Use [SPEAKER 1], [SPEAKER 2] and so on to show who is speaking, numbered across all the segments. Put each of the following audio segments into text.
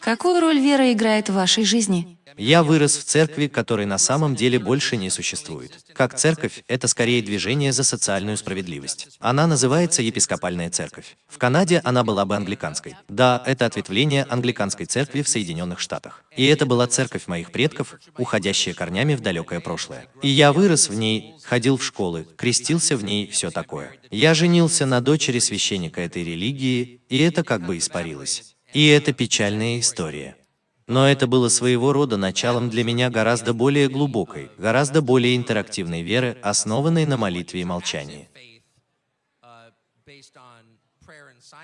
[SPEAKER 1] Какую роль вера играет в вашей жизни?
[SPEAKER 2] Я вырос в церкви, которой на самом деле больше не существует. Как церковь, это скорее движение за социальную справедливость. Она называется епископальная церковь. В Канаде она была бы англиканской. Да, это ответвление англиканской церкви в Соединенных Штатах. И это была церковь моих предков, уходящая корнями в далекое прошлое. И я вырос в ней, ходил в школы, крестился в ней, все такое. Я женился на дочери священника этой религии, и это как бы испарилось. И это печальная история. Но это было своего рода началом для меня гораздо более глубокой, гораздо более интерактивной веры, основанной на молитве и молчании.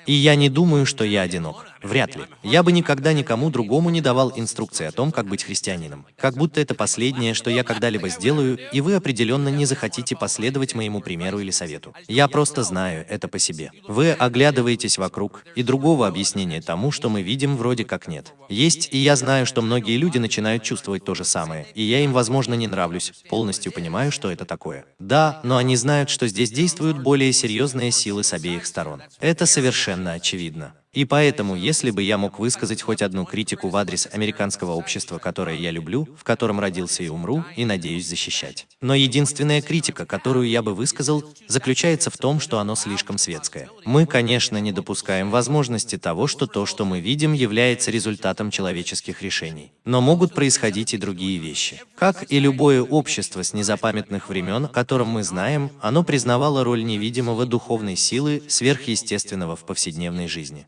[SPEAKER 2] И я не думаю, что я одинок. Вряд ли. Я бы никогда никому другому не давал инструкции о том, как быть христианином. Как будто это последнее, что я когда-либо сделаю, и вы определенно не захотите последовать моему примеру или совету. Я просто знаю это по себе. Вы оглядываетесь вокруг, и другого объяснения тому, что мы видим, вроде как нет. Есть, и я знаю, что многие люди начинают чувствовать то же самое, и я им, возможно, не нравлюсь, полностью понимаю, что это такое. Да, но они знают, что здесь действуют более серьезные силы с обеих сторон. Это совершенно очевидно. И поэтому, если бы я мог высказать хоть одну критику в адрес американского общества, которое я люблю, в котором родился и умру, и надеюсь защищать. Но единственная критика, которую я бы высказал, заключается в том, что оно слишком светское. Мы, конечно, не допускаем возможности того, что то, что мы видим, является результатом человеческих решений. Но могут происходить и другие вещи. Как и любое общество с незапамятных времен, о котором мы знаем, оно признавало роль невидимого духовной силы, сверхъестественного в повседневной жизни.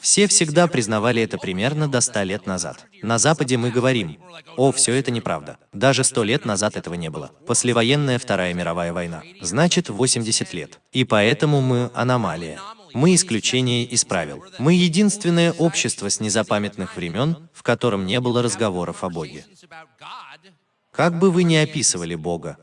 [SPEAKER 2] Все всегда признавали это примерно до 100 лет назад. На Западе мы говорим, о, все это неправда. Даже 100 лет назад этого не было. Послевоенная Вторая мировая война. Значит, 80 лет. И поэтому мы аномалия. Мы исключение из правил. Мы единственное общество с незапамятных времен, в котором не было разговоров о Боге. Как бы вы ни описывали Бога,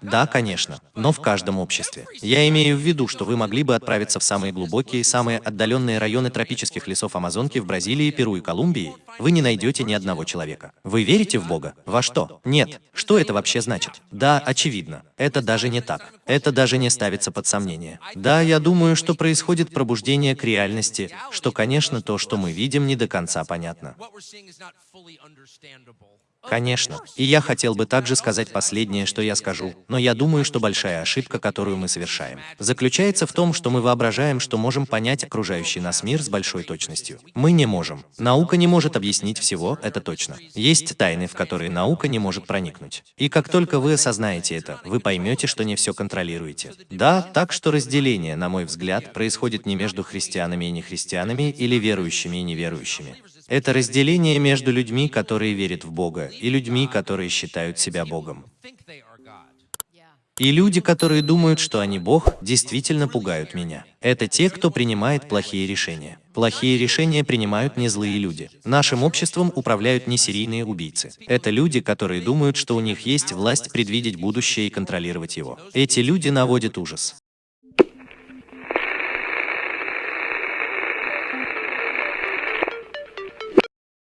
[SPEAKER 2] да, конечно, но в каждом обществе. Я имею в виду, что вы могли бы отправиться в самые глубокие, самые отдаленные районы тропических лесов Амазонки в Бразилии, Перу и Колумбии. Вы не найдете ни одного человека. Вы верите в Бога? Во что? Нет. Что это вообще значит? Да, очевидно. Это даже не так. Это даже не ставится под сомнение. Да, я думаю, что происходит пробуждение к реальности, что, конечно, то, что мы видим, не до конца понятно. Конечно. И я хотел бы также сказать последнее, что я скажу, но я думаю, что большая ошибка, которую мы совершаем, заключается в том, что мы воображаем, что можем понять окружающий нас мир с большой точностью. Мы не можем. Наука не может объяснить всего, это точно. Есть тайны, в которые наука не может проникнуть. И как только вы осознаете это, вы поймете, что не все контролируете. Да, так что разделение, на мой взгляд, происходит не между христианами и нехристианами или верующими и неверующими. Это разделение между людьми, которые верят в Бога, и людьми, которые считают себя Богом. И люди, которые думают, что они Бог, действительно пугают меня. Это те, кто принимает плохие решения. Плохие решения принимают не злые люди. Нашим обществом управляют не серийные убийцы. Это люди, которые думают, что у них есть власть предвидеть будущее и контролировать его. Эти люди наводят ужас.